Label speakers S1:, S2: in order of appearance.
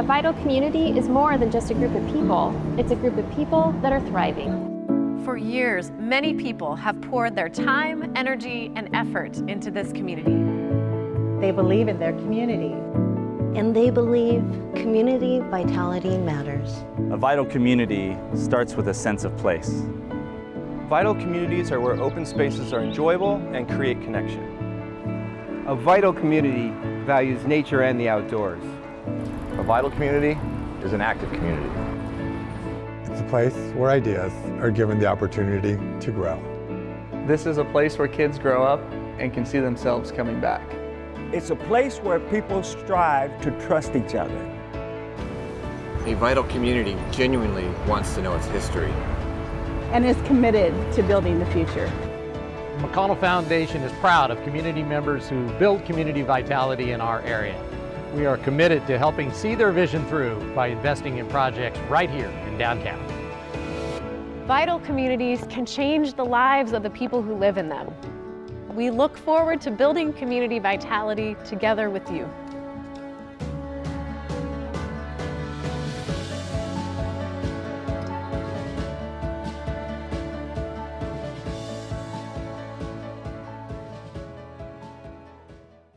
S1: A vital community is more than just a group of people. It's a group of people that are thriving.
S2: For years, many people have poured their time, energy, and effort into this community.
S3: They believe in their community.
S4: And they believe community vitality matters.
S5: A vital community starts with a sense of place.
S6: Vital communities are where open spaces are enjoyable and create connection.
S7: A vital community values nature and the outdoors.
S8: A vital community is an active community.
S9: It's a place where ideas are given the opportunity to grow.
S10: This is a place where kids grow up and can see themselves coming back.
S11: It's a place where people strive to trust each other.
S12: A vital community genuinely wants to know its history.
S3: And is committed to building the future.
S13: McConnell Foundation is proud of community members who build community vitality in our area. We are committed to helping see their vision through by investing in projects right here in downtown.
S2: Vital communities can change the lives of the people who live in them. We look forward to building community vitality together with you.